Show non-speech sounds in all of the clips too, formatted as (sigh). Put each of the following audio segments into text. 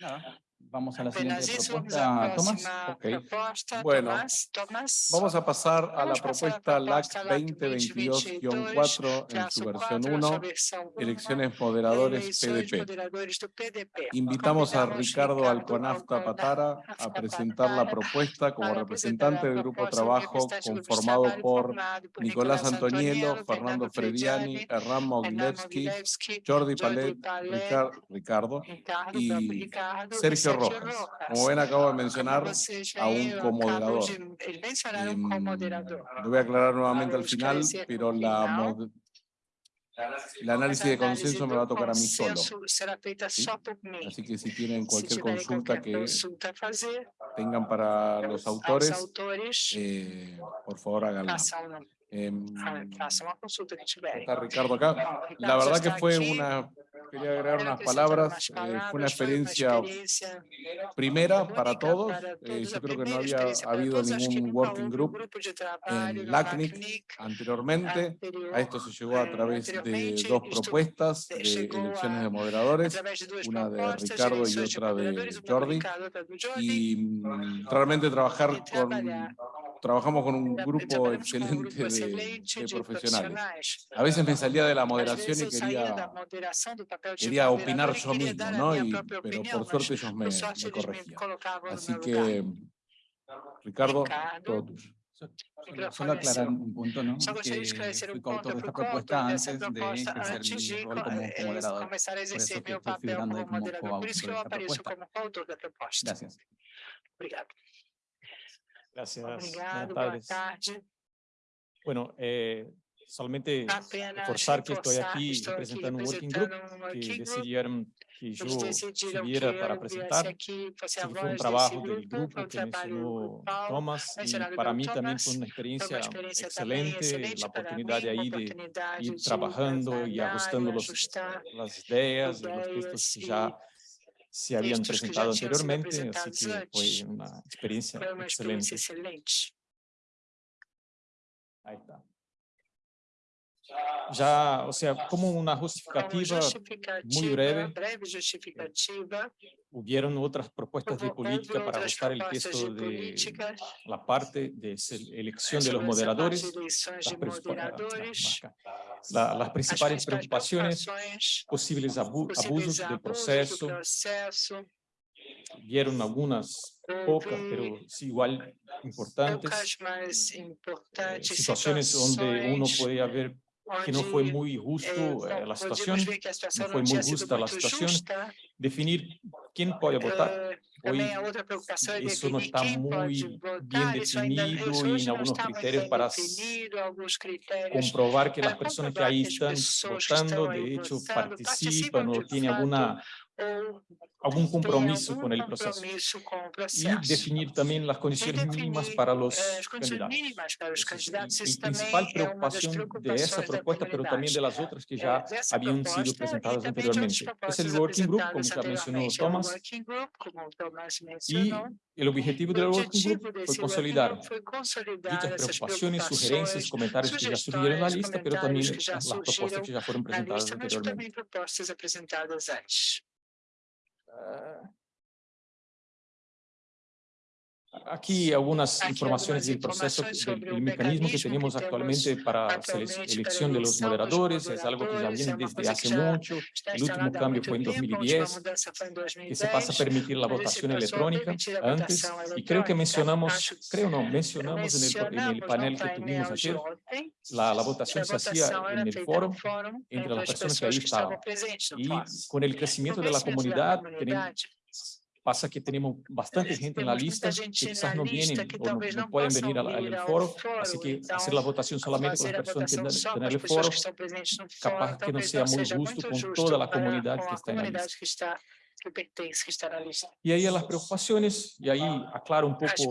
No. Vamos a la siguiente propuesta, Tomás. próxima Ok. proposta. Bueno, Tomás, Tomás. Vamos a pasar a la propuesta LAC proposta LAC 2022-4 en su versión 4, 1, sua versão uma, elecciones moderadores PDP. Invitamos a Ricardo Alconafta Patara a presentar la propuesta como representante del grupo de trabajo conformado por por Nicolás Antoniello, Fernando Frediani, Hernán Mogilevsky, Jordi Palet, Palet, Ricar- Ricardo y próprio Rojas. Como ven, acabo de mencionar a un comoderador. moderador. Lo voy a aclarar nuevamente al final, pero la, el análisis de consenso me va a tocar a mí solo. ¿sí? Así que si tienen cualquier consulta que tengan para los autores, eh, por favor háganla. façam, Em, está Ricardo acá. La verdad que fue una, quería agregar unas acrescentar palabras, eh, fue una experiencia primera para todos. eh, todos, yo creo que no había habido ningún working group en LACNIC anteriormente. anterior, A esto se llegó a eh, través de dos propuestas de elecciones de moderadores una de Ricardo y otra de Jordi, y mm, realmente trabajar con, trabajamos con un grupo excelente de, de profesionales. A veces me salía de la moderación y quería, quería opinar yo mismo, ¿no? Y, pero por suerte ellos me, por me corregían. Así que, Ricardo, todo tuyo. Solo Micrófono aclarar un punto, ¿no? Que esclarecer fui coautor de esta propuesta antes de ejercer mi rol co- como moderador. exercer eso que estoy figurando ahí como. Por coautor de esta propuesta. Gracias. Obrigado. Gracias. Obrigado, Buenas boa tardes. tarde. Bueno, eh, solamente Apenas reforzar que estoy reforçar, aquí estou aqui representando un working group representando um que working group. decidieron que yo Eles decidiram que subiera para eu viesse presentar. aqui, fosse a Sí, fue un voz trabajo desse del grupo, foi grupo um que trabalho mencionó grupal, Thomas y mencionado para pelo mí también Thomas. fue una Foi uma experiencia experiência também excelente, excelente la para oportunidad mim, de uma ahí de oportunidade ir de trabajando y trabalhar ajustando e los, ajustar las ideas y los ideias textos que y ya se habían textos que já presentado tinham sido anteriormente, así apresentados que antes. fue una experiencia Foi uma excelente. experiência excelente. Ahí está. Ya, o sea, como una Como justificativa, justificativa, breve. breve justificativa, hubieron otras propuestas de política para ajustar el texto de política. la parte de elección de los moderadores. Las, ah, moderadores. La- las principales preocupaciones, posibles abu- abusos del abusos do proceso, processo, vieron algunas pocas, pero sí igual importantes, eh, importantes. Situaciones donde uno podía ver que no fue muy justo eh, la situación, no muito sido justa a muito situação. justa. definir quién puede votar. Hoy não definir está Isso ainda definido e em está muito critérios bem para comprobar que las personas que ahí están votando, de hecho, participan o tienen alguna, algún compromiso con el proceso. com Y definir también las condiciones mínimas para los eh, candidatos. também principal preocupación de esa propuesta, pero también de las otras que Eh, ya habían sido presentadas anteriormente. Es el working group, como ya mencionó Thomas, group, como y el objetivo del working group fue consolidar dichas preocupaciones, sugerencias, comentarios que ya surgieron en la lista, pero también las propuestas que ya fueron presentadas anteriormente. Também Aquí algunas informaciones del proceso, del, mecanismo que tenemos actualmente para para elección de los moderadores, es algo que ya viene desde coisa hace mucho. El último cambio fue en tempo, a última 2010, mudança foi em que 2010, se pasa a permitir la votación electrónica antes, y creo que mencionamos, creo no, mencionamos en el, en el panel que tuvimos ayer, la, la votación se hacía en el foro entre las as personas que ahí que estavam estaban. Y con el crecimiento de la comunidad, da tenemos, pasa que tenemos bastante gente en la lista que quizás no vienen o no, no pueden venir al, al foro, así que hacer la votación solamente con las personas que están en el foro, capaz que no sea muy justo con toda la comunidad com que está en la lista. que que está. Y ahí a las preocupaciones, y ahí aclaro un poco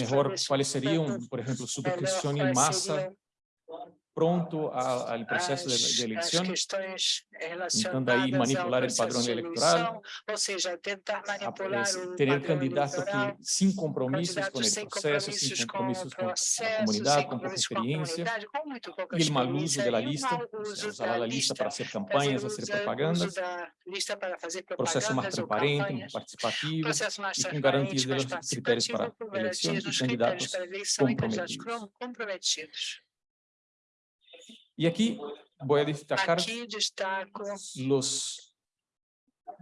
mejor cuáles serían, por ejemplo, suscripción en masa, pronto a- al processo de, as, de as eleição, questões Tentando aí relacionadas manipular ao el padrão processo de eleitoral, eleição, ou seja, tentar a- manipular es- o ter padrão candidatos eleitoral, que sem compromissos com candidatos o sem processo, compromissos sem com o compromissos com a processo, comunidade, sem com pouca compromissos com a experiência, comunidade, com muito pouca e o mau uso experiência, da e o lista, mau ou seja, uso usar da a lista lista, para fazer fazer campanhas, uso, fazer uso propagandas, da lista para fazer processo mais propagandas ou transparente, mais campanhas, participativo, processo mais e com transparente, garantias mais dos critérios para participativo, com eleição garantias e nos candidatos critérios para eleição e candidatos comprometidos. Comprometidos. E aqui vou destacar Aqui destaco los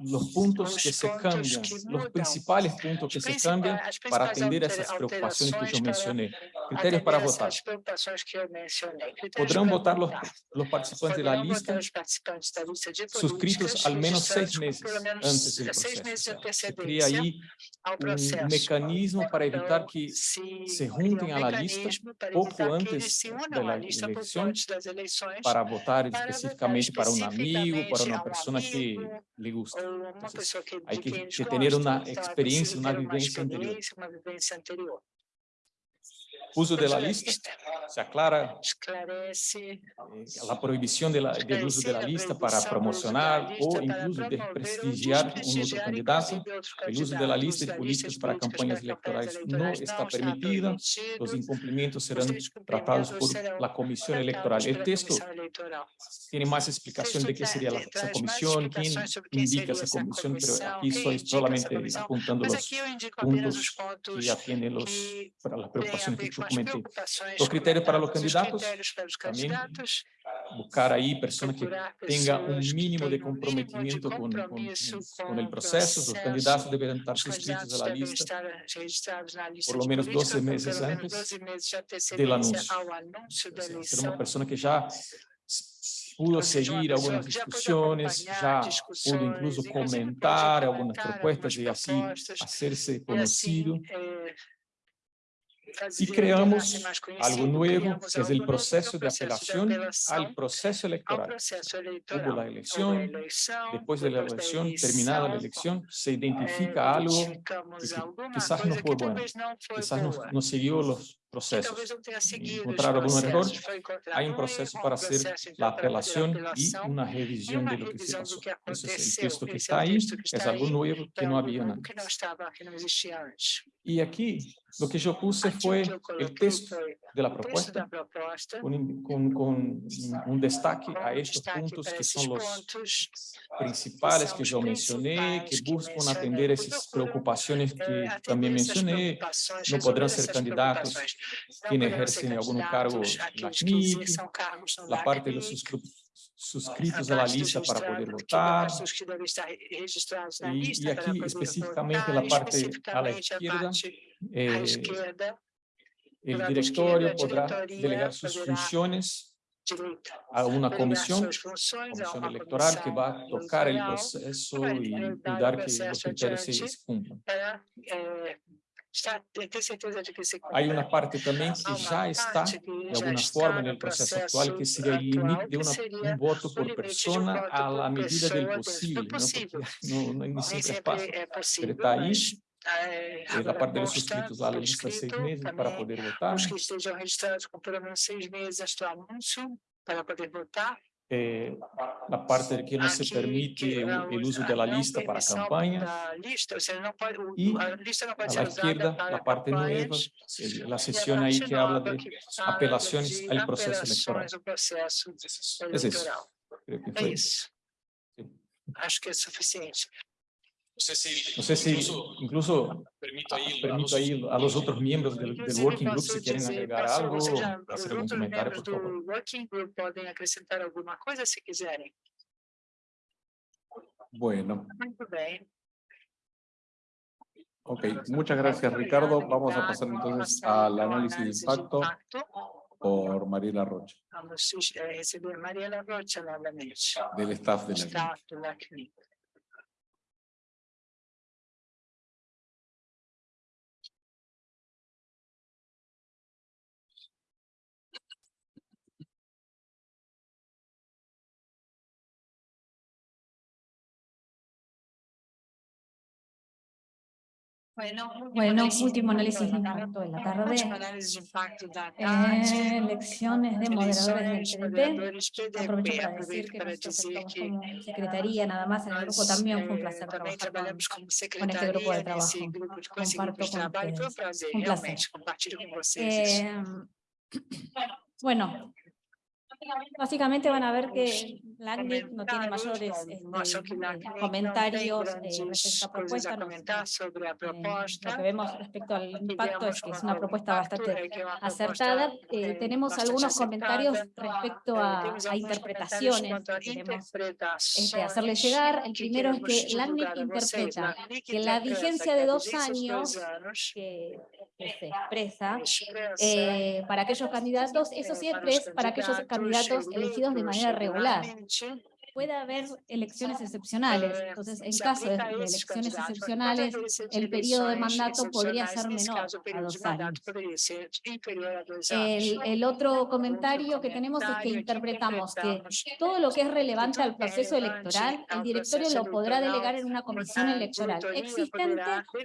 los puntos Os que se pontos cambiam, que los mudam. principais pontos que se principais- cambiam as para principais atender altera- essas preocupações que eu alterações para mencionei. Critérios para atender votar. essas preocupações que eu mencionei. Critérios Podrão para votar los, votar. los participantes de la Poderão lista votar os participantes da lista de suscritos políticas al menos seis registrados com meses pelo menos antes del seis processo. meses de O sea, se cria antecedência aí ao um processo. mecanismo para evitar Então, que se se cria juntem um à la lista mecanismo para pouco evitar que antes eles se da unam à lista pouco eleição antes das eleições para votar para especificamente para um amigo, para especificamente uma a um pessoa que amigo, lhe gusta. Ou uma Entonces, pessoa que, hay de que- quem eles que tener una gostam, então é experiencia, preciso una ter uma vivencia anterior. Uso de la lista, se aclara esclarece la prohibición de la- del uso de la lista para promocionar o incluso promover ou desprestigiar un otro candidato. El uso de la lista de de para campanhas no eleitorais está não está permitida. permitido. Los incumplimientos serán tratados por la Comisión Electoral. El texto tiene más explicación de qué sería la, esa comisión, quién indica esa comisión, pero aquí indica solamente apuntando Mas los puntos que atienden los, que para las preocupaciones que yo comentei. O critério para os candidatos, ah, também buscar aí pessoas que tenham um mínimo de comprometimento com, com, com o processo. Os candidatos devem estar inscritos à lista por lo menos 12 meses antes do anúncio. Ser uma pessoa que já pudo seguir algumas discussões já pudo incluso comentar algumas propostas e assim ser-se conhecido eh, fazer creamos algo nuevo, que es el algo proceso de apelación al proceso electoral. Hubo la elección, después de la elección, terminada la elección, se eh, identifica algo identificamos que alguma quizás no não foi quizás no, no siguió los procesos. talvez não tenha seguido os encontraram algum erro, processos, foi encontrado Hay un proceso para hacer la apelación y una revisión de lo que se pasó. do que Ese es el texto que está ahí, es algo nuevo que no algo había antes. Y aquí lo que yo puse fue el texto de la propuesta. con, con- con un destaque a estos puntos que son los principales que yo mencioné, que buscan mencionei, atender que esas preocupaciones eh, que atender también mencioné, no podrán ser candidatos. quienes ejercen algún cargo en la no la parte de suscri- suscritos a la lista para poder votar, na Y- y aquí específicamente la parte a la izquierda, eh, el directorio podrá delegar sus funciones a una comisión, comisión electoral que va a tocar el proceso y cuidar que los criterios se cumplan. Para eh, estar, ter certeza de que se Hay cumpra. una parte también Há que uma ya está parte que de já alguna está forma en no el proceso processo actual, que sería el atual, límite de que una- seria un voto o por limite de um persona voto a la por medida del pessoa dentro do posible, ¿no? possível. Porque no, no- ni (laughs) Nem siempre es sempre fácil. é possível, está aí, mas eh, Es la agora parte de los consta suscritos a la por lista seis escrito meses para também poder votar. os que estejam registrados com pelo menos seis meses antes do anúncio para poder votar. Eh, la parte de que no se Aqui, permite que el, a el uso a de la não lista para permissão campañas. Da lista, ou seja, não pode, o- Y a lista não A pode la ser usada izquierda, para la parte nueva, campanhas. el- la e a sesión ahí parte que habla nova de que fala apelaciones de al proceso electoral. apelações ao processo Es eso. eleitoral. Creo que É fue isso. Sí. Acho que é suficiente. No sé si, No sé si incluso incluso permito ahí, permito ahí a los otros miembros del, del working group si quieren agregar algo, hacer algún comentario, por favor. Working Group podem acrescentar alguma coisa se quiserem. Bueno, ok. Muchas gracias, Ricardo. Vamos a pasar entonces al análisis de impacto por Mariela Rocha, Vamos eh, del staff de la staff Bueno, último análisis de impacto de la tarde. Eh, elecciones de moderadores del PDP. Aprovecho para decir que nosotros como secretaría nada más en el grupo también fue un eh, placer trabajar con, con este grupo de trabajo. de, com esse Comparto con um ustedes. Un placer. Eh, bueno, (clears throat) básicamente van a ver que LACNIC no tiene mayores este, eh, comentarios eh, respecto a propuesta. eh, lo que vemos respecto al impacto es que es una propuesta bastante acertada. Eh, tenemos algunos comentarios respecto a, interpretaciones este, hacerles llegar. El primero es que LACNIC interpreta que la vigencia de dos años que, que se expresa para aquellos candidatos, eso siempre es para aquellos candidatos elegidos de manera regular. Puede haber elecciones excepcionales, eh, entonces en caso de, elecciones excepcionales, el periodo de mandato podría ser menor a dos años. poderia ser inferior a dois El, otro comentario que tenemos es que interpretamos que todo lo que es relevante al proceso electoral, el directorio lo podrá delegar en una comisión electoral existente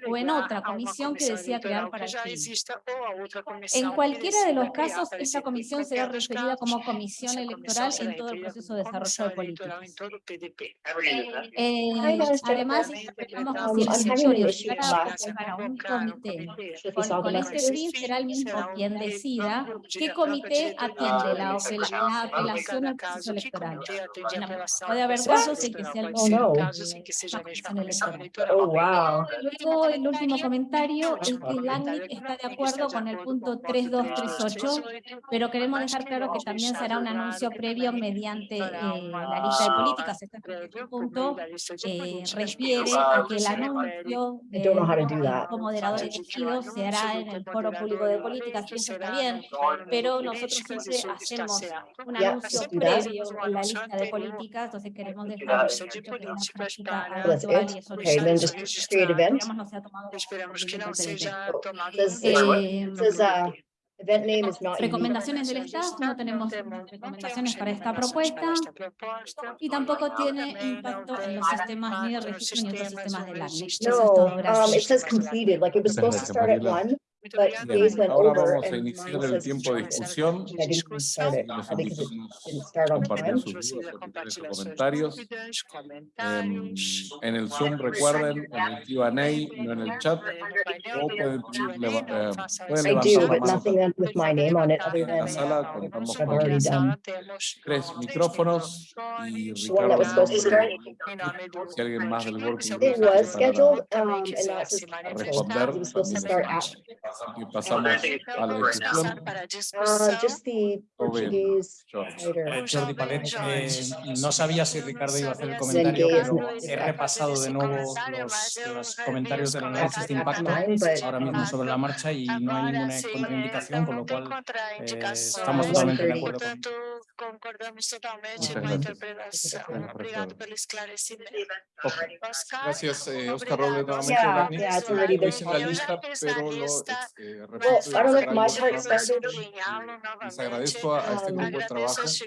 o en otra comisión que desea crear para el fin. En cualquiera de los casos, esta comisión será referida como comisión electoral en todo el proceso de desarrollo de eleitoral políticas. todo o PDP. Eh, Hi, guys, además, También interpretamos que interpretamos si el Um, I'm having an directorio issue llegara a last convocar a un comité. Con, con este fin, será el mismo quien decida qué de- comité atiende la, apelación al proceso electoral. puede haber casos en que sea el pode Oh, wow. Luego, el último comentario es que que está de acuerdo de con el punto con el punto 3238, 3238, pero queremos dejar claro que también será un anuncio previo mediante eh, la lista de políticas. Este primer por punto eh, refiere a que el anuncio I don't know how to del do that. grupo moderador Antes de que o elegido se hará en el foro público de moderador políticas, eso está bien, no pero nosotros siempre hacemos un anuncio previo en la lista de políticas, entonces queremos dejar que una práctica habitual y eso Okay, no then es- just registrado. create event. esperamos no sea tomado Esperamos que PDP. seja tomado Recomendaciones del staff, no tenemos recomendaciones para esta propuesta y tampoco tiene impacto en los sistemas ni de registro ni otros sistemas de LACNIC. Eso es No, todo, um, gracias. But Bien, days went ahora vamos a and iniciar el tiempo de discusión. I didn't start it invito a didn't start on compartir time. sus dudas, opiniones o compartilhar suas comentarios. dúvidas, Em, en el Zoom, recuerden, en el Q&A, no en el chat. O pueden, leva- eh, I levantar do, la but mano nothing también. with my name on it other En la than sala Não, contamos não, con already done. tres micrófonos y microfones, The one that was supposed to start? em nome do Si alguien más del working group It was scheduled, um, and canceled. responder, It was supposed to start. Y pasamos a la Então, vamos discusión. passar para a Uh, discussão. just the Portuguese George. writer. Eh, Jordi Palet, eh, no sabía si Ricardo iba a hacer el comentario, pero he repasado de nuevo los, los comentarios del análisis de impacto ahora mismo sobre la marcha y no hay ninguna contraindicación, con lo cual eh, estamos totalmente de acuerdo con Portanto, concordamos totalmente gracias. Obrigado pelo. Oscar, Gracias, eh, Oscar obrigado. Robles, nuevamente. Yeah, Dani. yeah, it's already Lo been hice en la Eu já lista, fiz na pero lo lista, eh, started. sublinhá-lo Les agradezco a, a este grupo de trabajo. los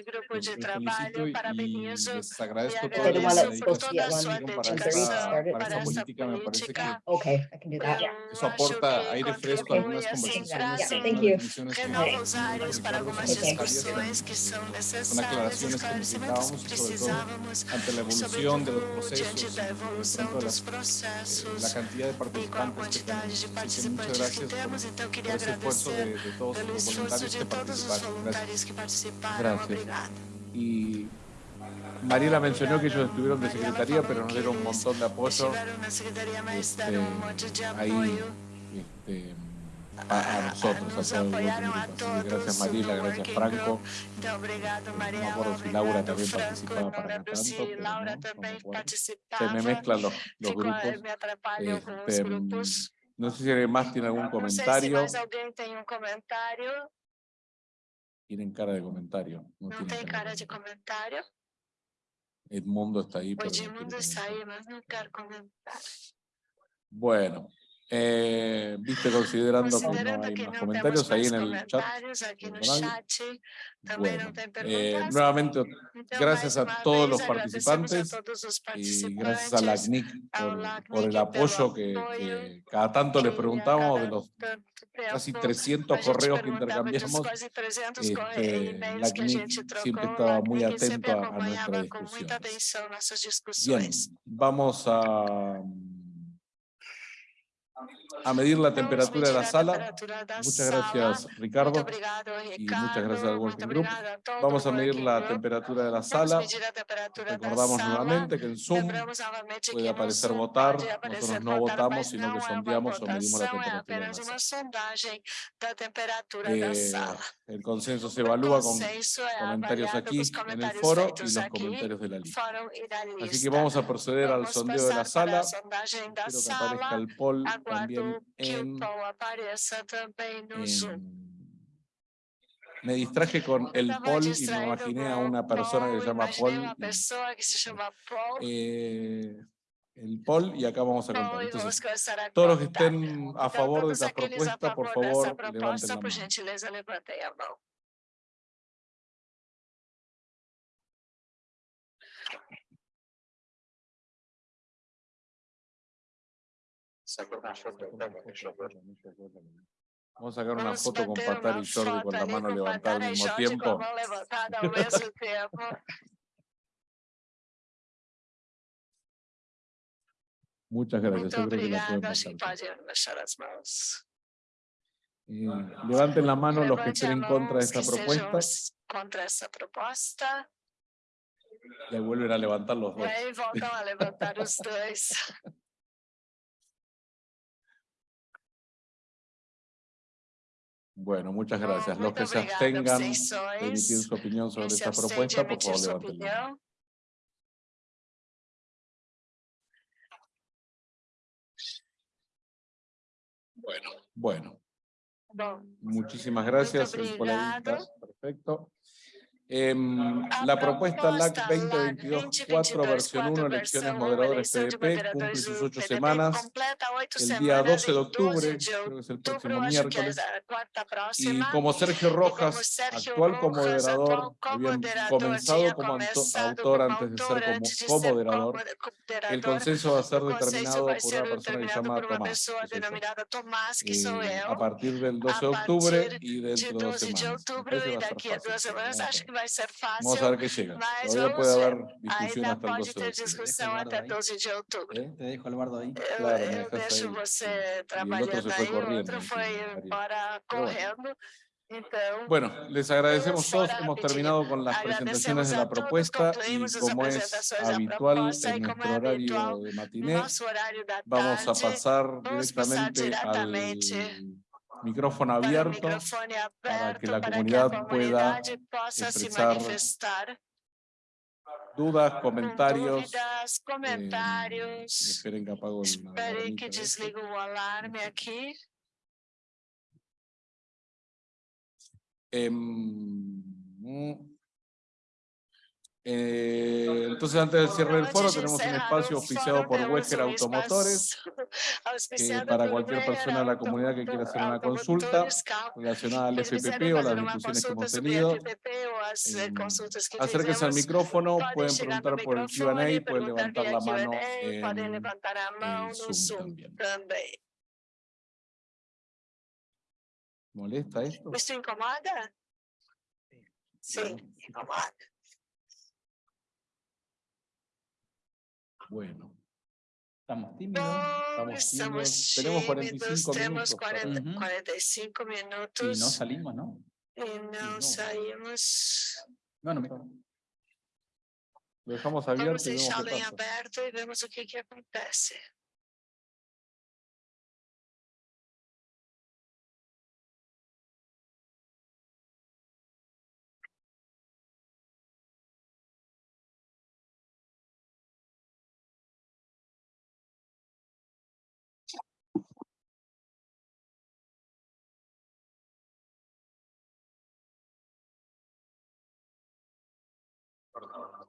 felicito y, les agradezco toda la dedicación para esta, para esta política. Me parece que política. Okay, I can do that. Eu eso aporta aire fresco a algunas conversaciones, Yeah, thank you. que áreas para algumas discussões são necessárias, aclaraciones que esclarecimentos necesitábamos, que sobre todo precisávamos, ante la evolución de los sobretudo procesos, diante da evolução pronto dos las- processos la cantidad de e com a participantes que quantidade de tenemos. Así que muchas participantes que gracias por, temos, então queria agradecer de, de todos pelo los esforço voluntarios de que todos os participaron. Gracias. voluntários que participaram. Gracias. Obrigada. Y Mariela mencionó que ellos estuvieron de secretaría, pero nos dieron un montón de apoyo este, ahí este, a, a nosotros, a todos. gracias Mariela, gracias Franco. No acuerdo si Laura también participaba para tanto, pero no, me. Se mezclan los, Este, grupos. No sé si alguien más tiene algún Não sei se comentario. mais alguém tem um comentário. Tienen cara de comentario. No, Não tienen tem cara de comentário. Edmundo está ahí. O pero no Edmundo está aí, mas não quero comentar. Bueno, Eh, Viste, considerando que no Considerando hay que más no comentarios temos ahí en el chat. aqui no personal. chat, Bueno, eh, nuevamente, Então, gracias a todos los participantes y gracias a la CNIC por, por el apoyo que, que cada tanto les preguntamos de los casi tempo 300 a gente correos que intercambiamos. quase 300 este, corre- e-mails que a LACNIC gente trocou, siempre estaba muy atento a- a acompanhava nuestras com muita discusiones. atenção nossas Bien, vamos a, a medir la temperatura de la sala. Muchas gracias, Ricardo. y muchas gracias al Working Group. Vamos a medir la temperatura de la sala. Recordamos nuevamente que en Zoom puede aparecer votar. Nosotros no votamos, sino que sondeamos o medimos la temperatura de la sala. Eh. El consenso se evalúa con comentarios aquí en el foro y los comentarios de la lista. Así que vamos a proceder al sondeo de la sala. Espero que aparezca el poll también en, en- Me distraje con el poll y me imaginé a una persona que se llama Paul. Paul. eh, el poll y acá vamos a contar. Entonces, todos los que estén a favor de todos esta aqueles a propuesta, por favor levanten la mano. Vamos a sacar una foto con Patar y Jordi con la mano levantada al mismo tiempo. Muchas gracias. Muito obrigada. Mãos. Eh, levanten la mano los que estén en contra de esta propuesta Contra essa proposta. y ahí vuelven a levantar los dos. voltam a levantar os dois. Bueno, muchas gracias. Los que se abstengan de emitir su opinión sobre esta propuesta, por favor, levanten la mano. Bueno, bueno. Muchísimas gracias. Está. obrigado. Perfecto. Em, A la propuesta LAC proposta LAC 2022-4, versión 1, 2022-4, elecciones moderadores PDP, cumple sus ocho semanas. El día semanas 12 de octubre, 12 de creo que es el próximo miércoles. Y como Sergio Rojas, actual comoderador, atual había comoderador, comenzado como autor antes de ser como comoderador, el consenso va a ser determinado por una persona que se determinado llama por uma Tomás. que soy yo. Eh, eu. a partir del 12 de octubre y de dentro de dos 12 de semanas. Me outubro parece que e va a ser fácil, (laughs) vai ser Vamos a fácil. ver qué llega. Mas Todavía puede ver. haber discusión hasta el pode 12 de octubre. discussão Eduardo até aí. 12 de outubro. ¿Eh? Te dejo, Eduardo, ahí. Eu, Claro, me eu dejas deixo aí, você trabalhando aí, o correndo, outro foi embora correndo. Bueno, les agradecemos todos. Hemos terminado con las presentaciones de la propuesta y como es habitual en nuestro horario de matiné, vamos a pasar directamente al micrófono abierto para que la para que comunidad pueda comunidade possa se expresar manifestar dudas, comentarios. dúvidas, eh, comentários. esperen que apago el que o alarme aqui. Em, mm, eh, entonces, antes del cierre del foro, tenemos un espacio o (laughs) auspiciado fórum, por um Automotores, auspiciado para cualquier persona de la comunidad que quiera hacer una consulta relacionada al FPP o las discusiones que hemos tenido. Eh, em, Acérquense al micrófono, pueden preguntar por el Q&A y pueden levantar la mano en no Zoom también. ¿Molesta esto? Isso incomoda? Sim, incomoda. Bueno, Estamos tímidos. Bom, Estamos estamos tímidos. Tenemos tímidos, 45 temos minutos para- 40, Ujú. 45 Y no salimos, ¿no? não no. Bueno, lo dejamos Vamos abierto y vemos o que, que acontece.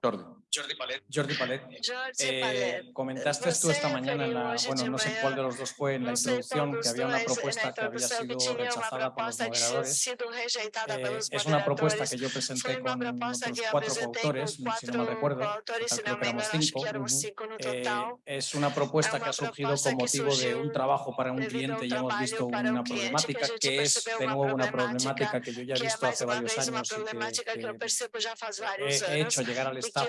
Jordi. Jordi Palet. Jordi Palet. (laughs) Eh, Palet. comentaste tú esta mañana, en la, bueno, no sé cuál de los dos fue en la introducción, que había una propuesta que había sido rechazada por los moderadores. Eh, es una propuesta que yo presenté con otros cuatro coautores, si no mal recuerdo, creo que me éramos cinco. no Eh, es una propuesta que ha surgido con motivo de un trabajo para un cliente y hemos visto una problemática que es de nuevo una problemática que yo ya he visto hace varios años y que, que, he hecho llegar al staff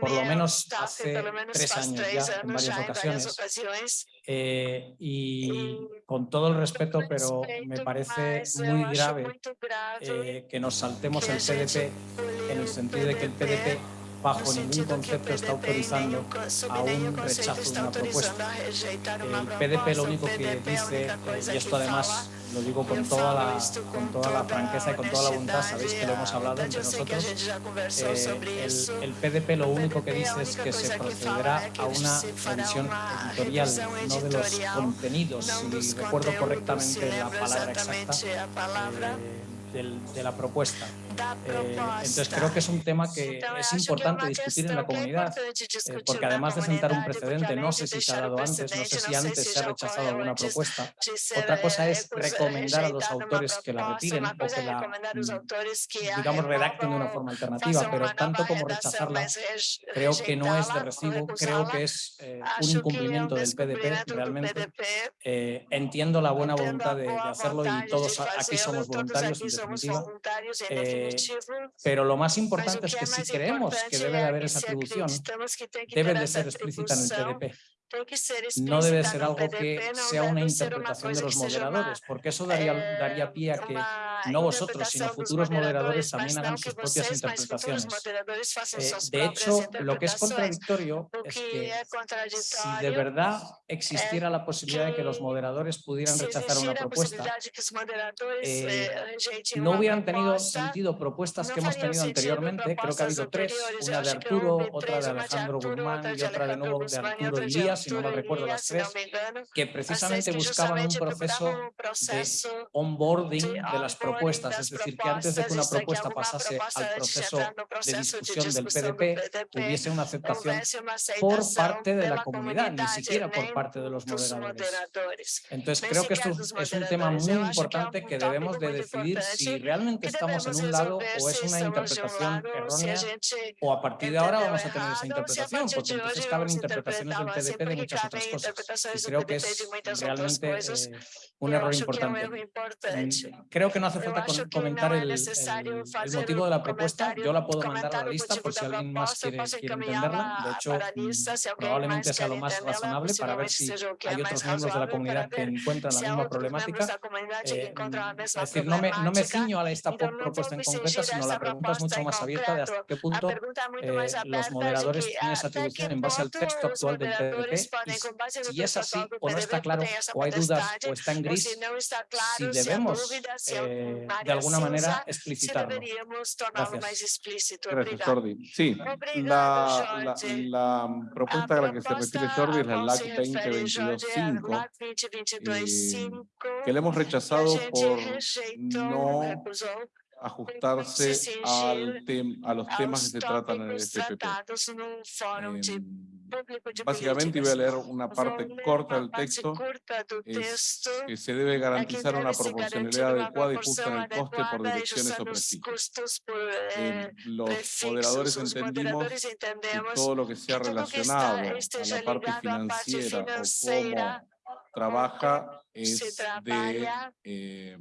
por lo menos hace tres años ya en varias ocasiones. eh, y con todo el respeto, pero me parece muy grave eh, que nos saltemos el PDP en el sentido de que el PDP bajo ningún concepto está autorizando a un rechazo de una propuesta. El. PDP lo único que dice, y esto además lo digo con toda la, con toda la franqueza y con toda la voluntad, sabéis que lo hemos hablado entre nosotros. eh, el, el PDP lo único que dice es que se procederá a una revisión editorial, no de los contenidos, si recuerdo correctamente la palabra exacta eh, de la propuesta. Eh, entonces creo que es un tema que es importante discutir en la comunidad, eh, porque además de sentar un precedente, no sé si se ha dado antes, no sé si antes se ha rechazado alguna propuesta. Otra cosa es recusa- recomendar a los uma autores que la retiren o que la, mm, digamos, redacten de una forma alternativa, pero tanto como rechazarla, creo que no es de recibo, creo que es eh, un um incumplimiento del PDP realmente. Eh, entiendo la buena voluntad de, hacerlo y todos aquí somos voluntarios en definitiva, em eh, pero lo más importante es que si creemos que debe de haber esa que debe de ser explícita en el no debe ser algo que sea una interpretación de los moderadores, porque eso daría, eh, daría pie a que no vosotros, sino futuros moderadores también hagan sus propias interpretaciones. Eh, de hecho, lo que es contradictorio es que si de verdad existiera la posibilidad de que los moderadores pudieran rechazar una propuesta, eh, no hubieran tenido sentido propuestas que hemos tenido anteriormente, creo que ha habido tres, una de Arturo, otra de Alejandro Guzmán y otra de nuevo de Arturo outra y de Lías, si no Arturo mal e recuerdo las tres, me que três precisamente buscaban un proceso de onboarding de las propuestas, es decir, que antes de que una propuesta pasase al proceso de discusión del PDP, hubiese una aceptación por parte de la comunidad, ni siquiera por parte de los moderadores. Entonces creo que esto es un tema muy importante que debemos de decidir si realmente estamos en un lado o es una interpretación errónea o a partir de ahora vamos a tener esa interpretación, porque entonces caben interpretaciones del PDP de muchas otras cosas. Y creo que es realmente eh, un error importante. Mm, Creo que no hace falta comentar el, el- motivo de la propuesta. Yo la puedo mandar a la lista motivo por si alguien más quiere, quiere entenderla. De hecho, probablemente sea lo más razonable para ver possivelmente si hay otros miembros de la comunidad que encuentran la misma problemática. Eh, es decir, no me, no me ciño a esta propuesta en concreto, sino la pregunta es mucho más abierta de hasta qué punto muito eh, los moderadores que tienen esa atribución en base al texto actual del moderadores Base si es así o no está claro o hay dudas o está en gris, si debemos eh, de alguna manera explicitarlo. Gracias. Gracias. Jordi. Sí, la, la, Jorge. la propuesta a la que se refiere Jordi es la LAC se refere Jorge é a 2022-5, LAC 2022-5, que la hemos rechazado por no ajustarse se al tem- a los temas que se tratan en el FPP. Em, Básicamente voy a leer una parte corta del texto. Es que se debe garantizar una proporcionalidad adecuada y justa en el coste por direcciones o por Eh, eh, los moderadores Os entendimos que todo lo que sea relacionado a la parte financiera o cómo trabaja es de, eh,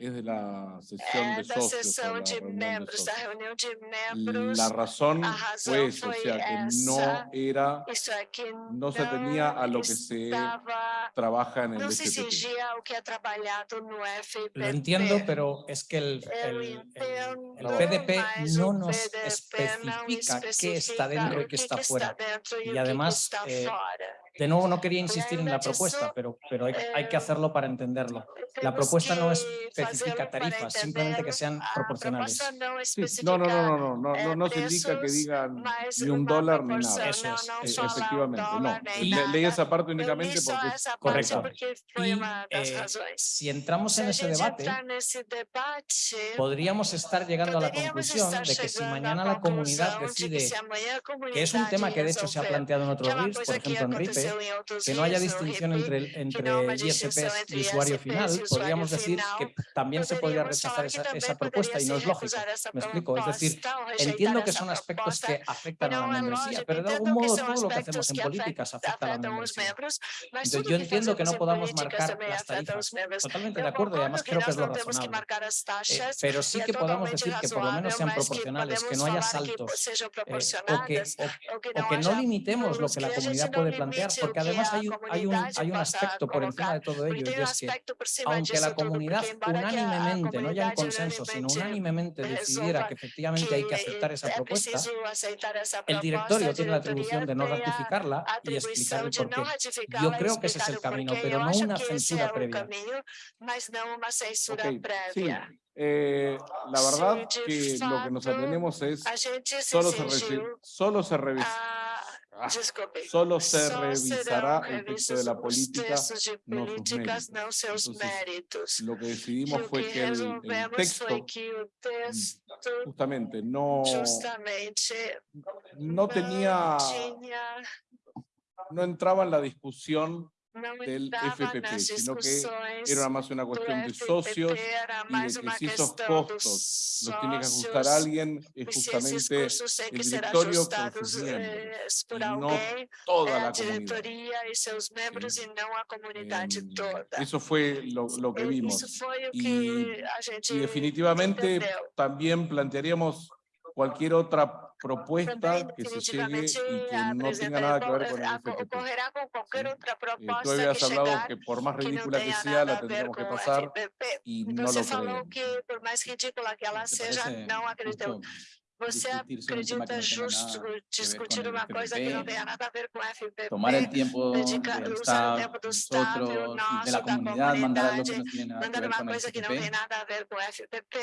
es de la sesión de da socios sessão de de membros, da reunião de membros. La razón fue eso, o sea que no era, no se atenía a lo que se trabaja en el no FPP. Lo entiendo, pero es que el, el- el- PDP no nos especifica qué está dentro y qué está fuera. Y además, está eh. De nuevo no quería insistir en la propuesta, pero, pero hay, hay que hacerlo para entenderlo. La propuesta no especifica tarifas, simplemente que sean proporcionales. Sí, no, no, no, no, no, no, no se indica que digan ni un dólar ni nada. Eso es, Eh, efectivamente, no. Le- leí esa parte únicamente porque es Correcto. Y, eh. Si entramos en a ese debate, podríamos estar llegando a la conclusión de que si mañana la comunidad decide que es un tema que de hecho se ha planteado en otros uma RIFs, por ejemplo en RIPE, que no haya distinción entre, entre ISPs y usuario final, podríamos decir que también se podría rechazar esa, propuesta y no es lógico. Me explico, es decir, entiendo que son aspectos que afectan a la membresía, pero de algún modo todo lo que hacemos en políticas afecta a la membresía. Entonces, yo entiendo que no podamos marcar las tarifas. Totalmente de acuerdo y además creo que es lo razonable. Eh, pero sí que totalmente decir que por lo menos sean proporcionales, que no haya saltos, eh, o, que, o, que o não que no limitemos lo que la comunidad puede plantear, porque que además hay, un- hay, un, hay un aspecto por encima de todo ello, y es que aunque la comunidad unánimemente no haya un comunidade consenso, sino unánimemente decidiera resolva que efectivamente hay que que aceptar esa é propuesta, el directorio tiene la atribución de no ratificarla y explicar atribuição el de por qué. Yo creo que ese es el camino, pero no una censura previa. sí. Eh, la verdad que lo que nos atenemos es solo se, solo se revisa. a... Ah, Desculpe. Solo se revisará el texto de la política, no sus méritos. Entonces. Lo que decidimos fue que el, el texto justamente no, no tenía, no entraba en la discusión del FPP, sino que era más una cuestión de socios y de que si esos costos los tiene que ajustar alguien, es e se esses justamente el directorio con sus miembros eh, y no toda la comunidad. e e Em, toda. Eso fue lo, lo que E vimos. Y- Y definitivamente también plantearíamos cualquier otra propuesta que se llegue y que no tenga nada que ver con el qualquer Sí. Eh, tú habías hablado que por más ridícula que sea, la tendríamos que pasar y no lo creemos. que, por mais ridícula que ela ¿Te seja, parece não acreditamos. justo Você acredita justo discutir uma coisa que não nada a ver com o FPP? tomar el tiempo dedicar- del usar o tempo do staff, o nosotros, nosso, de la da comunidad, mandar algo que comunidade, no tiene nada que mandar ver uma con el coisa que não tem FPP. nada a ver com o FPP.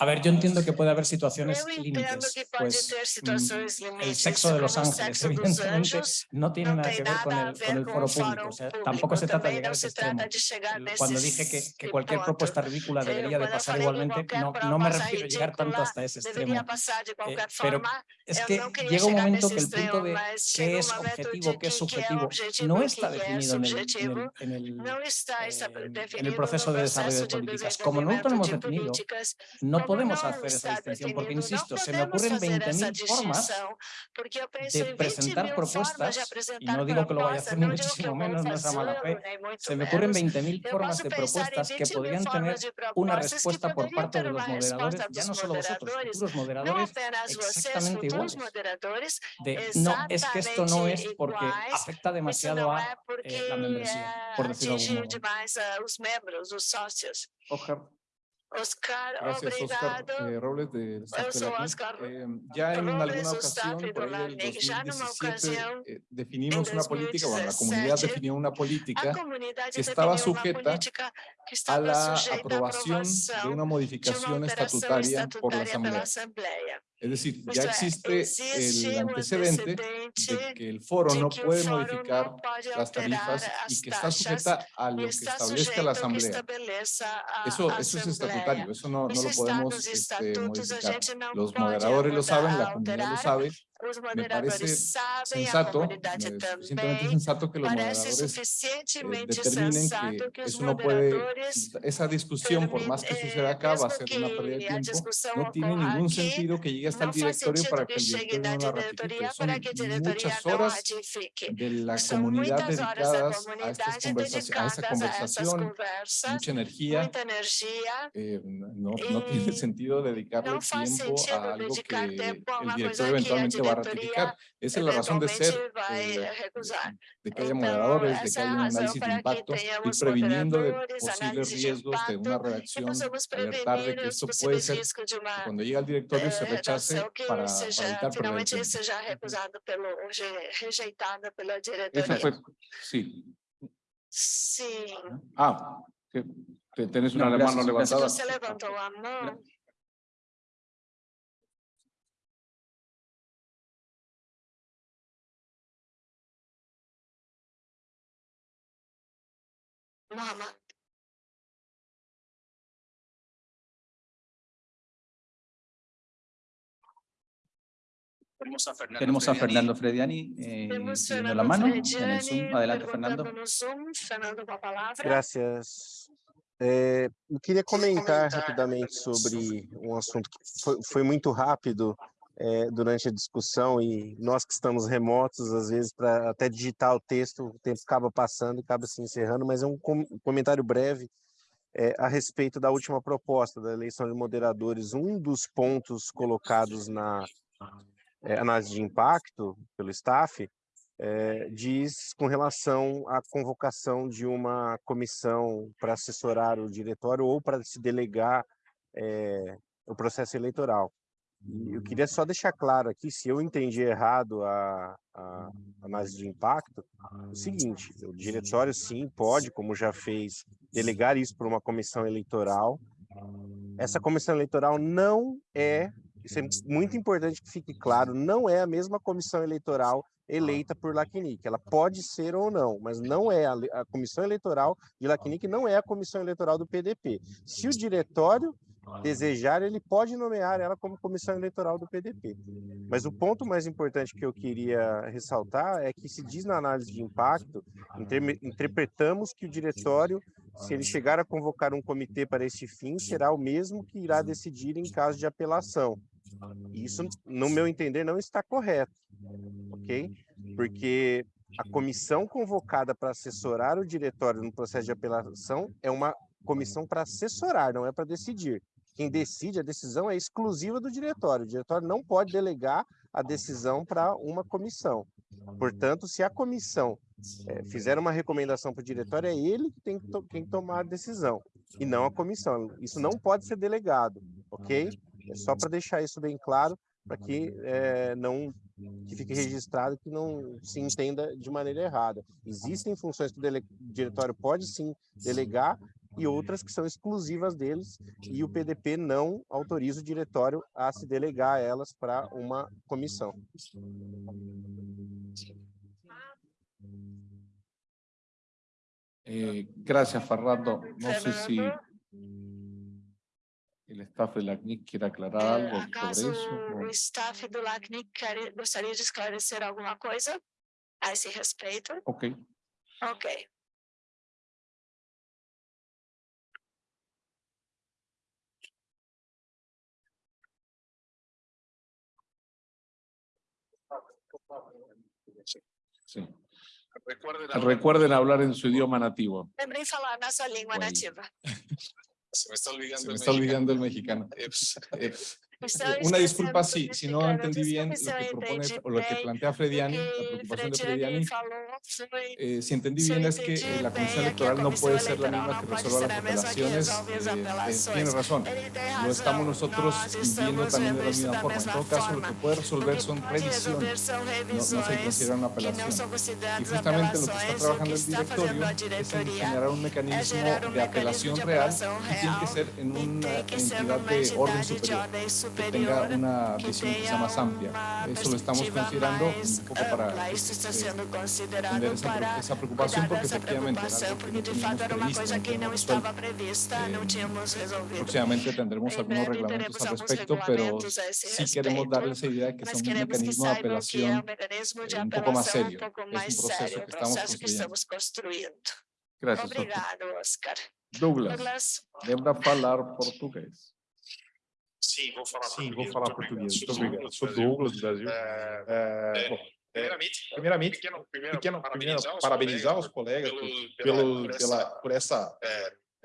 A ver, yo entiendo que puede haber situaciones Eu entendo límites, que pode pues mm, situações el sexo de los o ángeles, sexo dos evidentemente, anjos, no tiene não nada tem que ver con nada a el, con ver el com foro o público. O sea, tampoco se trata de llegar a ese extremo. de Cuando dije que, que cualquier propuesta ridícula debería de pasar igualmente, no, no me refiero a llegar tanto hasta ese extremo. De qualquer pero forma. Es eu que não queria llega un momento que el punto de qué es objetivo, qué es subjetivo, no está é definido en el, en subjetivo. el- en el, Não está essa- eh, en el definido proceso de desarrollo de políticas. Como no lo de definido, no podemos hacer esa distinción, porque insisto, se me ocurren fazer essa 20.000 formas de 20 presentar propuestas, y no digo que lo vaya a hacer ni muchísimo menos, no es a mala fe, se me ocurren menos. 20.000 Eu formas de propuestas que 20 mil podrían tener una respuesta por parte de los moderadores, ya no solo vosotros, futuros moderadores, apenas exactamente futuros iguales. moderadores, de no, es que esto no es porque afecta demasiado a eh, la membresía, por decirlo de algún atingiu modo. demais ah, os membros, os sócios. Oscar, Oscar, gracias Oscar eh, Robles de sou Oscar Eh, ya en alguna ocasión, por ahí numa 2017, ocasião, eh, definimos em una política, bueno, la comunidad 2017, definió una política que estaba sujeta a la aprobación de una modificación estatutaria por la Asamblea. Es decir, ya existe existe el antecedente de que el foro no puede modificar las tarifas y que está sujeta a lo que establezca la Asamblea. Eso, eso es estatutario, eso no, no lo podemos este, modificar. Los moderadores lo saben, la comunidad lo sabe. Os Me moderadores parece sabem, a sensato, comunidade eh, suficientemente também. sensato que los Parece moderadores eh, suficientemente determinen sensato que que os eso no puede, moderadores esa discusión, por más que eh, suceda acá, va a ser una pérdida de a tiempo, no tiene ningún sentido que llegue hasta el directorio para que el directorio no la ratifique. Son a muchas horas de la comunidad dedicadas a, estas comunidade conversaci- a esa a conversación, mucha energía. eh, no, no tiene sentido dedicarle tiempo a algo que a el directorio a eventualmente va a ratificar. Esa es la razón de ser eh, de que haya moderadores, de que haya un análisis de impacto, tenhamos previniendo de posibles riesgos de una possamos alertar de que esto puede ser, cuando llegue al directorio se eh, rechace redação que para, para evitar rejeitada pela Esa fue, sí. Sim, Ah, que te- tenés una No, mano gracias, gracias. levantada. Você levantou a. Muhammad. Tenemos a Fernando Frediani eh, Temos pidiendo la Fernando mano en el Zoom. Adelante, Fernando. Zoom. Fernando, com a palavra. Graças. É, eu queria comentar rapidamente sobre um assunto que foi, foi muito rápido é, durante a discussão e nós que estamos remotos, às vezes, para até digitar o texto, o tempo acaba passando e acaba se encerrando, mas é um com- comentário breve é, a respeito da última proposta da eleição de moderadores. Um dos pontos colocados na é, análise de impacto pelo staff eh, diz com relação à convocação de uma comissão para assessorar o diretório ou para se delegar eh, o processo eleitoral. Eu queria só deixar claro aqui, se eu entendi errado a, a análise de impacto, o seguinte, o diretório sim pode, como já fez, delegar isso para uma comissão eleitoral. Essa comissão eleitoral não é, isso é muito importante que fique claro, não é a mesma comissão eleitoral eleita por Lacnic. Ela pode ser ou não, mas não é a, a comissão eleitoral de Lacnic, não é a comissão eleitoral do PDP. Se o diretório desejar, ele pode nomear ela como comissão eleitoral do PDP. Mas o ponto mais importante que eu queria ressaltar é que se diz na análise de impacto, interpretamos que o diretório, se ele chegar a convocar um comitê para este fim, será o mesmo que irá decidir em caso de apelação. Isso, no meu entender, não está correto, ok? Porque a comissão convocada para assessorar o diretório no processo de apelação é uma comissão para assessorar, não é para decidir. Quem decide, a decisão é exclusiva do diretório. O diretório não pode delegar a decisão para uma comissão. Portanto, se a comissão eh, fizer uma recomendação para o diretório, é ele que tem que, to- quem tomar a decisão, e não a comissão. Isso não pode ser delegado, ok? É só para deixar isso bem claro, para que eh, não que fique registrado que não se entenda de maneira errada. Existem funções que o dele- diretório pode sim delegar e outras que são exclusivas deles e o PDP não autoriza o diretório a se delegar elas para uma comissão. Eh, gracias, Fernando. No sé si Fernando. el staff de la CNIC quiere aclarar algo acaso sobre eso. o o- staff do LACNIC quer- gostaria de esclarecer alguma coisa a esse respeito? Ok. Ok. Sí. Recuerden hablar en su idioma nativo. Lembrem falar na sua língua Oi. nativa. Se me está olvidando. Se me el está olvidando el mexicano. Eps. Eh, Estou Una esquecendo disculpa si, si no entendí bien lo que propone o lo que plantea Frediani, la que preocupación de Frediani eh, si entendí bien es que eh, la comisión que electoral no puede ser la misma que resuelva las que apelaciones. eh, eh, tiene razón. Lo estamos nosotros viendo también de la misma forma. En todo caso, lo que puede resolver que son revisiones. No, no se considera una que apelación. Y justamente lo que está que trabajando el directorio es en generar un mecanismo de apelación real y tiene que ser en una que entidad de orden superior que tenga una visión quizá más amplia. Eso lo estamos considerando un poco para eh, entender esa, esa preocupación porque efectivamente Eh. Próximamente tendremos Em algunos reglamentos al respecto, pero sí queremos darles esa idea de que mas es un mecanismo de apelación eh, un poco más serio. Es un proceso que estamos construyendo. Gracias. Obrigado, Oscar. Douglas, Douglas, lembra falar português. Sim, vou falar Sim, português. vou falar Muito português. Sou Muito obrigado. Douglas, Sou. Douglas, do Brasil. É, É, é, bom, é, primeiramente, primeiramente, pequeno, pequeno, parabenizar os parabenizar colegas os colegas pelo, pelo, pela, por pela, essa, por essa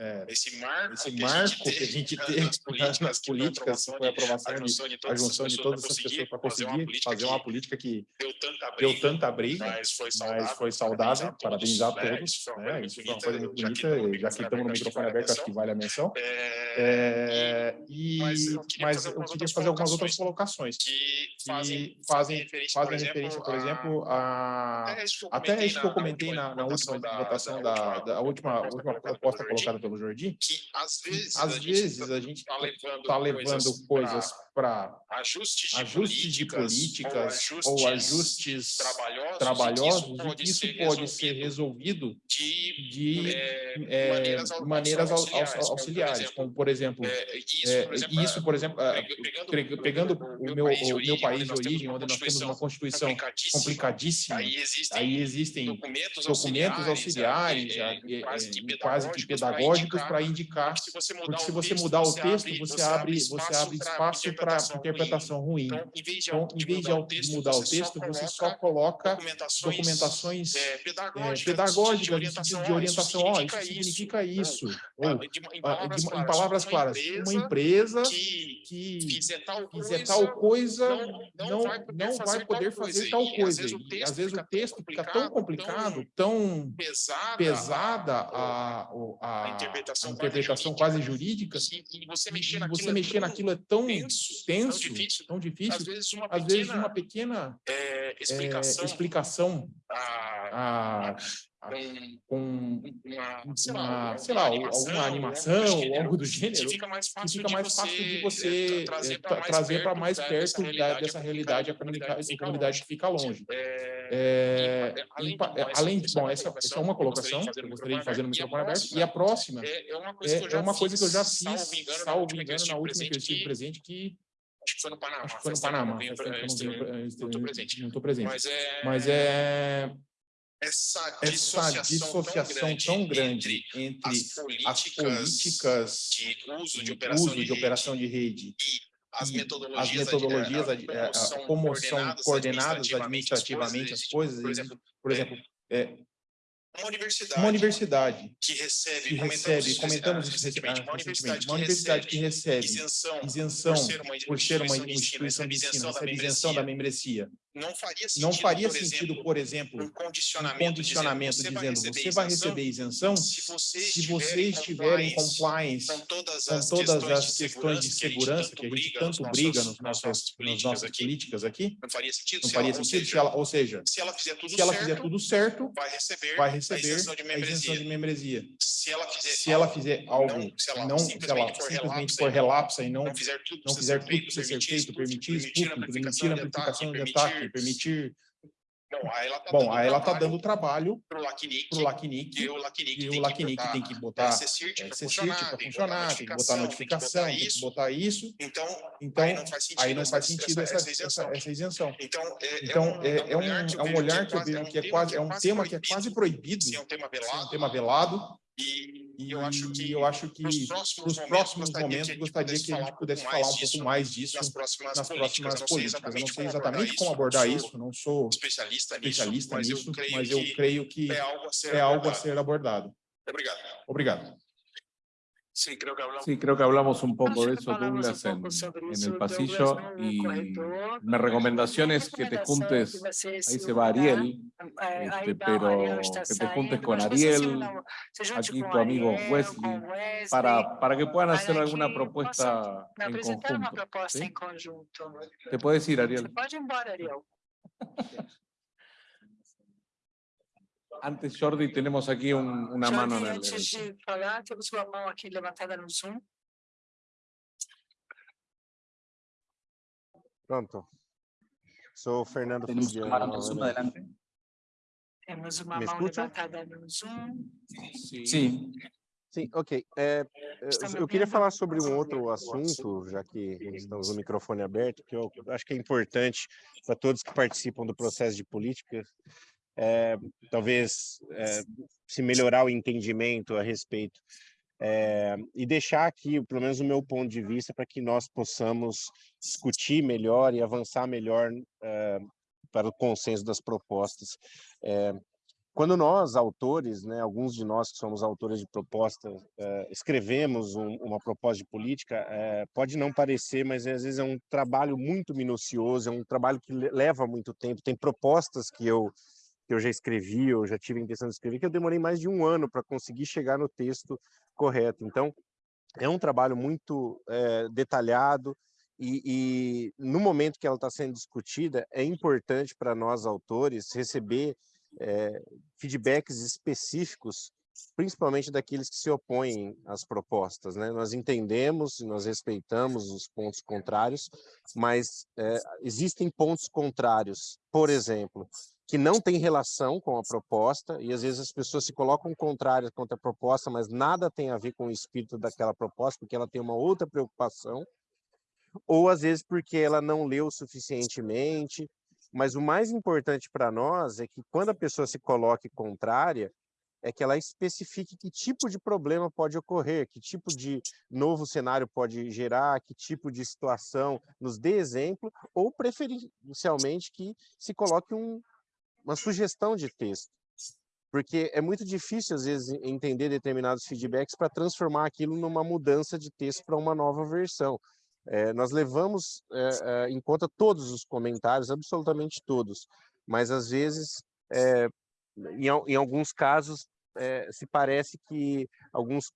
é, esse marco, esse que, marco a que a gente nas teve (laughs) políticas, nas que foi políticas, foi a aprovação de junção de a todas junção de pessoas todas essas pessoas para fazer uma conseguir política fazer que uma política que deu deu tanta briga, mas foi mas saudável, foi saudável, parabenizar a né? todos, Isso foi uma né? muito foi uma coisa bonita, muito já que bonita, estamos já que estamos no microfone aberto, acho que vale a menção. É, É, e, mas eu queria mas fazer eu algumas queria fazer algumas outras colocações colocações que fazem, fazem, referência, fazem por referência, exemplo, por exemplo, a, até isso que eu até isso que eu comentei na, na última votação da, da última, última proposta colocada pelo Jordi, que às vezes, às a vezes gente a gente está levando, está levando coisas para ajustes de ajustes de políticas ou ajustes trabalhosos, trabalhosos e isso pode ser resolvido de, de é, é, maneiras, maneiras au- auxiliares, aux- auxiliares, como por exemplo, é, isso, é, por exemplo, isso, por exemplo, é, pegando, pe- pegando o meu, o meu país de origem, onde nós temos uma Constituição complicadíssima, aí existem, aí existem documentos, documentos auxiliares, é, é, é, quase que pedagógicos para indicar, porque se você mudar, se o, você texto, mudar o você texto, abre, você abre, você abre espaço para interpretação ruim. Então, em vez de, Então, em vez de mudar o texto, você só coloca documentações, é, é, pedagógicas, de orientação, de ó, orientação, ó, isso significa isso. ah, Ou, em ah, palavras claras, uma claras, uma empresa que que fizer tal fizer coisa, tal coisa não, não, vai poder não fazer vai poder tal fazer coisa. tal E, coisa. Às vezes o E, texto, às vezes o texto fica tão complicado, tão pesada, pesada a, a, a interpretação, a interpretação quase jurídica, e, e você mexer e naquilo, você é mexer naquilo é tão tenso, tenso, tão difícil. tão Às difícil, vezes uma às pequena, vezes uma pequena é, é, explicação, explicação a, a, a, com com uma, sei lá, uma, alguma sei lá, animação, alguma algo do animação ou gênero, algo do que gênero, fica mais que fácil, fica de, mais você, fácil de é, você trazer é, para tra- mais trazer para perto mais da- perto dessa da- dessa realidade, a comunidade, fica a comunidade longe. que fica longe. É, É, e, além, empa- de, bom, essa- além de, essa bom, é essa, uma essa é uma colocação que que eu gostaria de fazer no E a microfone aberto, próxima e a próxima é, é uma coisa é, que eu é já uma coisa que eu já fiz, fiz, salvo engano, salvo na última que eu engano, estive na última que eu estive presente, presente, que acho que foi no Panamá. acho que foi no Panamá, não estou presente. não estou presente. Mas é, Mas é essa essa dissociação, dissociação tão grande entre entre as as políticas, de uso de operação uso de, de operação de rede rede, as e metodologias, as metodologias, a, a- a- como são como são coordenadas, administrativamente as coisas, administrativamente as coisas. por e, exemplo, Por exemplo, é, uma universidade, uma universidade que recebe, que recebe, comentamos isso recentemente, uma universidade uma universidade que recebe isenção, isenção por ser uma por ser uma instituição de ensino, recebe isenção da membresia. Não faria sentido, Não faria por sentido, exemplo, por exemplo, um um condicionamento, condicionamento dizendo você vai receber isenção se você se você estiver em compliance com todas com as, todas questões, as questões de segurança que a gente tanto briga nas nossas políticas aqui, Não faria sentido. não se faria sentido seja, se ela, ou seja, se ela fizer tudo se ela certo, fizer tudo certo, vai receber, vai a receber isenção de a membresia. isenção de membresia. Se ela fizer, Se ela fizer algo, não, simplesmente for relapsa e não, não fizer tudo não fizer tudo ser feito, permitir permitir permitir amplificação de ataque, permitir... Bom, aí ela tá Bom, aí ela está dando trabalho pro para o LACNIC, e o LACNIC e tem o LACNIC que tem que botar CCIRT é, para funcionar, tem que tem botar notificação, tem que botar isso. Então, Então, aí não faz sentido, aí não faz sentido essa, essa, isenção. essa isenção. Então, é, Então, é, é um, é um olhar que eu vejo que é quase, é um tema que é quase proibido, é é um tema velado, E, e eu acho que, eu acho que nos próximos os próximos momentos gente gostaria que a gente pudesse falar um pouco mais disso nas próximas nas políticas. próximas Eu não sei políticas. Eu não sei exatamente como abordar sou isso, não sou especialista nisso, especialista mas nisso, eu creio mas que eu creio que é algo a ser é algo a abordado. ser abordado. Obrigado. Obrigado. Que hablamos Sí, creo que hablamos un poco de eso, Douglas, en, en el pasillo. Y mi recomendación es que te juntes, ahí se va Ariel, este, pero que te juntes con Ariel, aquí tu amigo Wesley, para, para que puedan hacer alguna propuesta en conjunto. ¿sí? Te puedes ir, Ariel. (laughs) Antes, Jordi, tenemos aquí un- una mano en el... antes de falar, temos uma mão aqui levantada no Zoom. Pronto. Sou Fernando Tenemos Fugiano. una mano Zoom, adelante. Temos uma Me mão escuta? levantada no Zoom. Sí, Sim, ok. É, eu queria falar sobre um outro assunto, já que estamos no microfone aberto, que eu acho que é importante para todos que participam do processo de política, é, talvez é, se melhorar o entendimento a respeito é, e deixar aqui, pelo menos o meu ponto de vista, para que nós possamos discutir melhor e avançar melhor para o consenso das propostas. Quando nós, autores, né, alguns de nós que somos autores de proposta, eh, escrevemos um, uma proposta de política, pode não parecer, mas às vezes é um trabalho muito minucioso, é um trabalho que leva muito tempo. Tem propostas que eu, que eu já escrevi, eu já tive a intenção de escrever, que eu demorei mais de um ano para conseguir chegar no texto correto. Então, é um trabalho muito eh, detalhado, e, e, no momento que ela está sendo discutida, é importante para nós, autores, receber é, feedbacks específicos, principalmente daqueles que se opõem às propostas. Né? Nós entendemos nós respeitamos os pontos contrários, mas é, existem pontos contrários, por exemplo, que não tem relação com a proposta, e às vezes as pessoas se colocam contrárias contra a proposta, mas nada tem a ver com o espírito daquela proposta, porque ela tem uma outra preocupação, ou às vezes porque ela não leu suficientemente, mas o mais importante para nós é que quando a pessoa se coloque contrária, é que ela especifique que tipo de problema pode ocorrer, que tipo de novo cenário pode gerar, que tipo de situação, nos dê exemplo, ou preferencialmente que se coloque um, uma sugestão de texto. Porque é muito difícil, às vezes, entender determinados feedbacks para transformar aquilo numa mudança de texto para uma nova versão. É, nós levamos é, é, em conta todos os comentários, absolutamente todos, mas às vezes, em, em, alguns casos, se parece que alguns,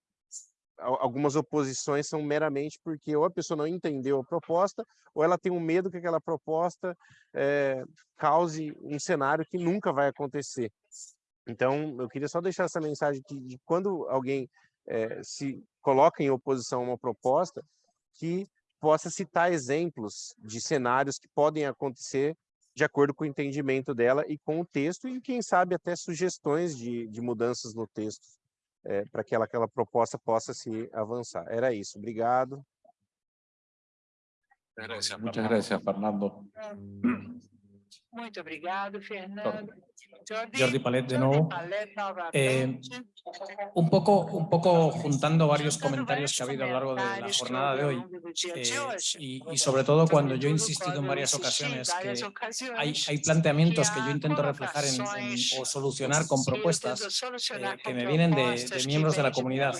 algumas oposições são meramente porque ou a pessoa não entendeu a proposta, ou ela tem um medo que aquela proposta é, cause um cenário que nunca vai acontecer. Então, eu queria só deixar essa mensagem que de quando alguém se coloca em oposição a uma proposta, que possa citar exemplos de cenários que podem acontecer de acordo com o entendimento dela e com o texto, e quem sabe até sugestões de, de mudanças no texto, é, para que ela, aquela proposta possa se avançar. Era isso, obrigado. Muchas gracias, Fernando. (clears throat) (clears throat) Muito obrigado, Fernando. Jordi. Palet de nuevo. Eh, un, poco, un poco juntando varios comentarios que ha habido a lo largo de la jornada de hoy eh, y, sobre todo cuando yo he insistido en varias ocasiones que hay, hay planteamientos que yo intento reflejar en, o solucionar con propuestas eh, que me vienen de, miembros de la comunidad.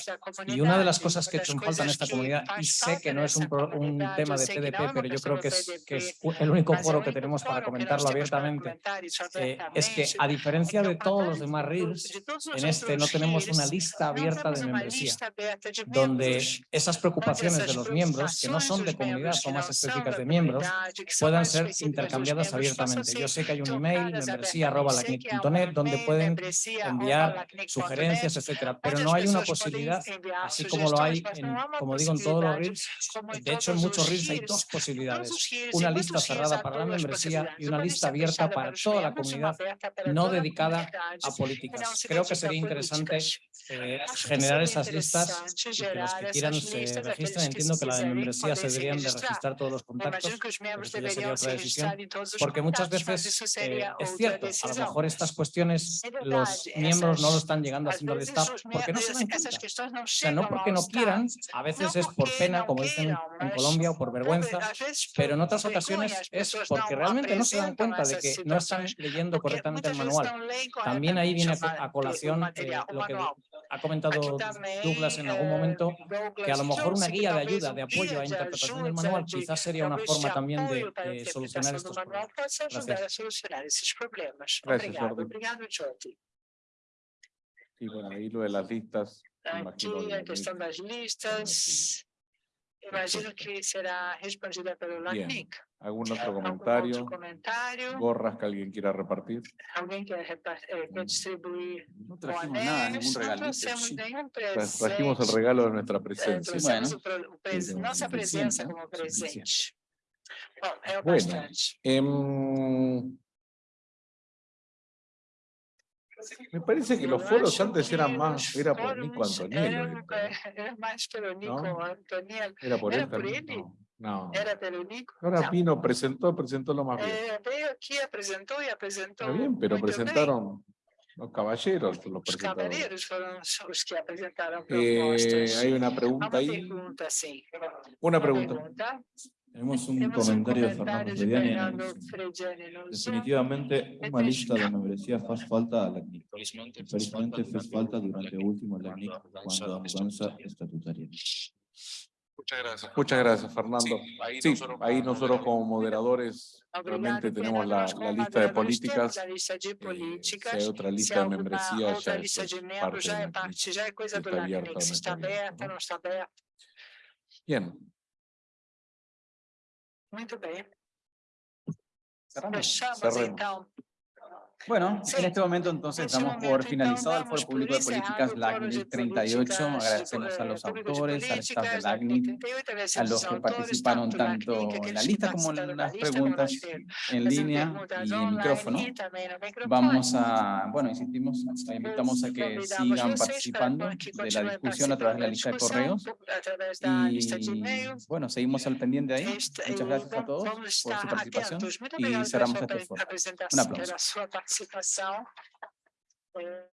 y una de las cosas que he hecho en falta en esta comunidad y sé que no es un, un tema de TDP pero yo creo que es, que es el único foro que tenemos para comentarlo abiertamente es que a diferencia de todos los demás RIRs, en este no tenemos una lista abierta de membresía, donde esas preocupaciones de los miembros, que no son de comunidad, son más específicas de miembros, puedan ser intercambiadas abiertamente. Yo sé que hay un email, membresía.net, donde pueden enviar sugerencias, etcétera, pero no hay una posibilidad, así como lo hay, en, como digo, en todos los RIRs, de hecho en muchos RIRs hay dos posibilidades, una lista cerrada para la membresía y una lista abierta para toda la comunidad, no dedicada a políticas. Creo que sería interesante eh, generar esas listas y que los que quieran se registren. Entiendo que la de membresía se deberían de registrar todos los contactos, pero eso ya sería otra decisión, porque muchas veces eh, es cierto, a lo mejor estas cuestiones los miembros no lo están llegando haciendo de staff porque no se dan cuenta. O sea, no porque no quieran, a veces es por pena, como dicen en Colombia, o por vergüenza, pero en otras ocasiones es porque realmente no se dan cuenta de que no están leyendo correctamente el manual. También ahí viene a, colación eh, lo que ha comentado Douglas en algún momento, que a lo mejor una guía de ayuda, de apoyo a interpretación del manual quizás sería una forma también de, de solucionar estos problemas. Gracias. Gracias, Jordi. Y bueno, ahí lo de las listas. Aquí la cuestión de las listas. Imagino que será respondida pelo LACNIC. ¿Algún otro comentario? Otro comentario? ¿Gorras que alguien quiera repartir? ¿Alguien quiere eh, distribuir? No trajimos nada, ningún regalito. No sí. ningún presente. Trajimos el regalo de nuestra presencia. Bueno, nuestra presencia como presente. Bueno. Eh, Me parece que los foros antes eran más, era por Nico Antoniel. Era más Nico Antoniel. Era por Era él también. No. No. Era pelo Nico? Ahora Não. Pino presentó, presentó lo más bien. É, veio aqui, apresentou e apresentou Está bien, pero presentaron los caballeros, los Os presentadores. cavaleiros foram os que apresentaram Eh, propostas. hay una pregunta ahí. pergunta, sim. Una pregunta. pergunta. Tenemos un um comentario de Fernando de Frediani. Fernando no. Definitivamente, uma lista de membresía faz falta a LACNIC. Infelizmente fez falta durante el último LACNIC cuando a mudanza estatutaria. Muchas gracias. Muchas gracias, Fernando. ahí Sí, nosotros ahí nosotros como moderadores realmente tenemos la, la lista de políticas. eh. Si hay otra lista de alguma membresía, ya es parte já é coisa do está abierta está aberta, ¿no? está aberta. Bien, Muito bem. Cerramos. Fechamos Cerremos. Bueno, Sí. en este momento entonces En este damos por finalizado el damos Foro Público de Políticas LACNIC de 38. Políticas, Agradecemos a los autores, al staff de LACNIC, LACNIC 38, a los que participaron tanto en la lista como en las preguntas en línea y en micrófono. Vamos a, bueno, insistimos, invitamos a que sigan participando de la discusión a través de la lista de correos. Y bueno, seguimos al pendiente ahí. Esta- Muchas gracias a todos por su participación y cerramos este foro. Un aplauso. Pela sua participação. Eh,